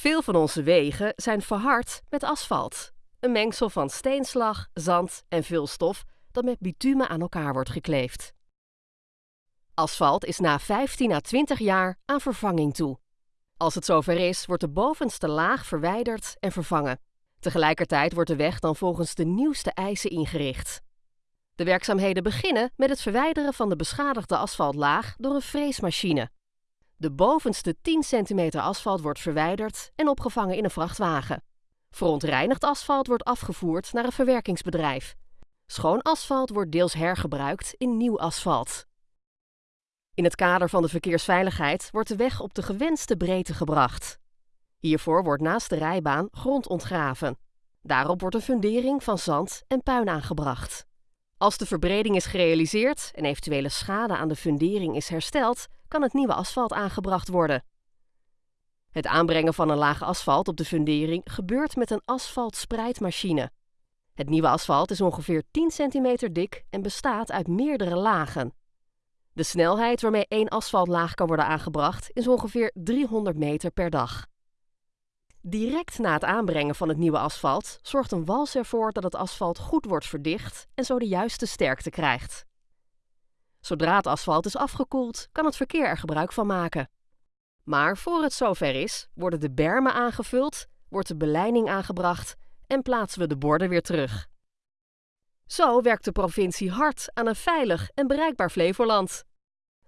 Veel van onze wegen zijn verhard met asfalt. Een mengsel van steenslag, zand en vulstof dat met bitumen aan elkaar wordt gekleefd. Asfalt is na 15 à 20 jaar aan vervanging toe. Als het zover is, wordt de bovenste laag verwijderd en vervangen. Tegelijkertijd wordt de weg dan volgens de nieuwste eisen ingericht. De werkzaamheden beginnen met het verwijderen van de beschadigde asfaltlaag door een freesmachine. De bovenste 10 centimeter asfalt wordt verwijderd en opgevangen in een vrachtwagen. Verontreinigd asfalt wordt afgevoerd naar een verwerkingsbedrijf. Schoon asfalt wordt deels hergebruikt in nieuw asfalt. In het kader van de verkeersveiligheid wordt de weg op de gewenste breedte gebracht. Hiervoor wordt naast de rijbaan grond ontgraven. Daarop wordt een fundering van zand en puin aangebracht. Als de verbreding is gerealiseerd en eventuele schade aan de fundering is hersteld, kan het nieuwe asfalt aangebracht worden. Het aanbrengen van een laag asfalt op de fundering gebeurt met een asfaltspreidmachine. Het nieuwe asfalt is ongeveer 10 centimeter dik en bestaat uit meerdere lagen. De snelheid waarmee één asfaltlaag kan worden aangebracht is ongeveer 300 meter per dag. Direct na het aanbrengen van het nieuwe asfalt zorgt een wals ervoor dat het asfalt goed wordt verdicht en zo de juiste sterkte krijgt. Zodra het asfalt is afgekoeld, kan het verkeer er gebruik van maken. Maar voor het zover is, worden de bermen aangevuld, wordt de beleiding aangebracht en plaatsen we de borden weer terug. Zo werkt de provincie hard aan een veilig en bereikbaar Flevoland.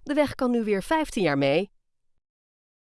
De weg kan nu weer 15 jaar mee